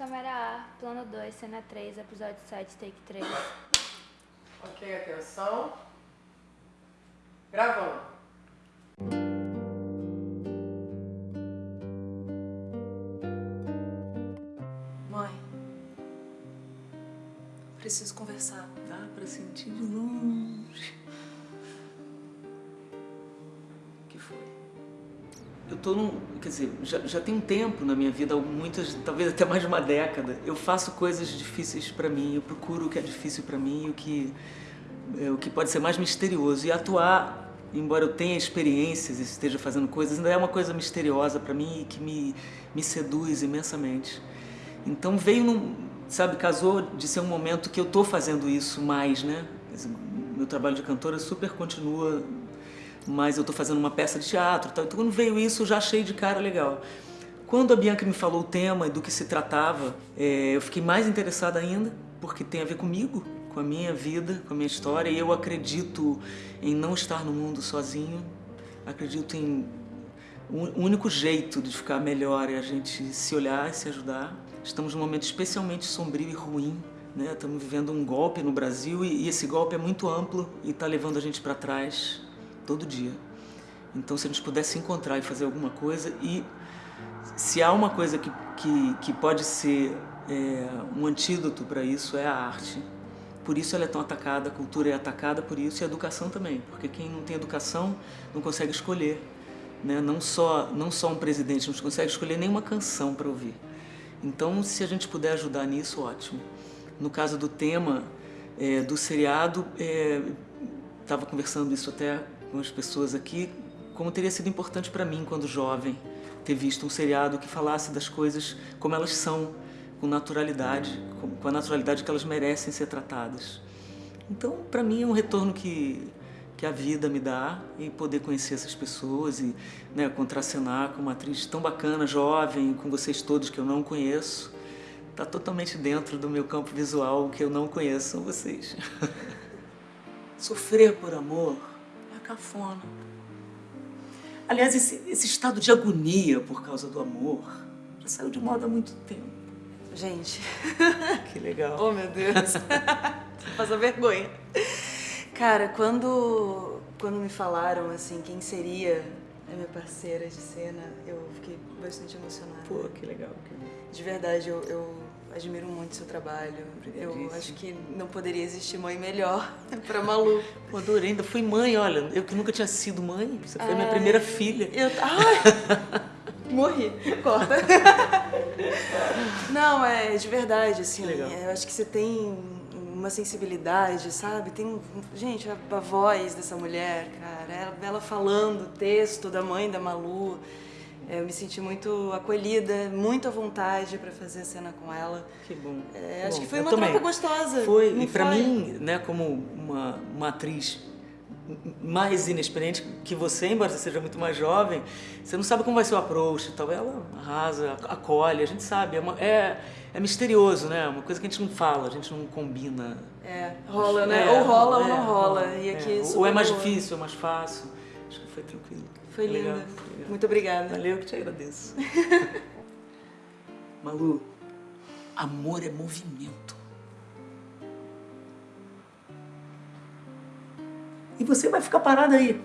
câmera A, plano 2, cena 3, episódio 7, take 3. Ok, atenção. Gravando. Mãe, preciso conversar. Dá pra sentir de longe. O que foi? Eu tô num. Quer dizer, já, já tem um tempo na minha vida, muitas, talvez até mais de uma década. Eu faço coisas difíceis pra mim, eu procuro o que é difícil pra mim, o que, é, o que pode ser mais misterioso. E atuar, embora eu tenha experiências e esteja fazendo coisas, ainda é uma coisa misteriosa pra mim e que me, me seduz imensamente. Então veio num, sabe, casou de ser um momento que eu tô fazendo isso mais, né? Meu trabalho de cantora super continua, mas eu tô fazendo uma peça de teatro, tal. Então quando veio isso eu já achei de cara legal. Quando a Bianca me falou o tema e do que se tratava, é, eu fiquei mais interessada ainda, porque tem a ver comigo, com a minha vida, com a minha história, e eu acredito em não estar no mundo sozinho, acredito em o único jeito de ficar melhor é a gente se olhar e se ajudar. Estamos num momento especialmente sombrio e ruim. Né? Estamos vivendo um golpe no Brasil e, e esse golpe é muito amplo e está levando a gente para trás todo dia. Então, se a gente pudesse encontrar e fazer alguma coisa e se há uma coisa que, que, que pode ser é, um antídoto para isso é a arte. Por isso ela é tão atacada, a cultura é atacada por isso e a educação também, porque quem não tem educação não consegue escolher. Né? Não, só, não só um presidente, não consegue escolher nenhuma canção para ouvir. Então, se a gente puder ajudar nisso, ótimo. No caso do tema é, do seriado, estava é, conversando isso até com as pessoas aqui, como teria sido importante para mim, quando jovem, ter visto um seriado que falasse das coisas como elas são, com naturalidade, com a naturalidade que elas merecem ser tratadas. Então, para mim, é um retorno que que a vida me dá e poder conhecer essas pessoas e né, contracenar com uma atriz tão bacana, jovem, com vocês todos que eu não conheço. Está totalmente dentro do meu campo visual, que eu não conheço são vocês. Sofrer por amor cafona. Aliás, esse, esse estado de agonia por causa do amor já saiu de moda há muito tempo. Gente. Que legal. oh, meu Deus. Passa vergonha. Cara, quando, quando me falaram, assim, quem seria a minha parceira de cena, eu fiquei bastante emocionada. Pô, que legal. De verdade, eu, eu admiro muito o seu trabalho. Eu acho que não poderia existir mãe melhor pra Malu. Pô, adorei. Ainda fui mãe, olha. Eu que nunca tinha sido mãe. Você foi a minha primeira filha. Eu... Ai! Morri. Corta. Não, é de verdade, assim. Legal. Eu acho que você tem uma sensibilidade, sabe? Tem, gente, a, a voz dessa mulher, cara, ela, ela falando o texto da mãe da Malu, é, eu me senti muito acolhida, muito à vontade para fazer a cena com ela. Que bom. É, acho bom, que foi uma também. troca gostosa. Foi, e para mim, né, como uma, uma atriz mais inexperiente que você, embora você seja muito mais jovem, você não sabe como vai ser o approach e tal. Ela arrasa, acolhe, a gente sabe. É, uma, é, é misterioso, né? Uma coisa que a gente não fala, a gente não combina. É, rola, né? É, ou rola ou é, não rola. E aqui é. super Ou é mais difícil, ou é mais fácil. Acho que foi tranquilo. Foi linda. Legal, foi legal. Muito obrigada. Valeu, que te agradeço. Malu, amor é movimento. E você vai ficar parada aí,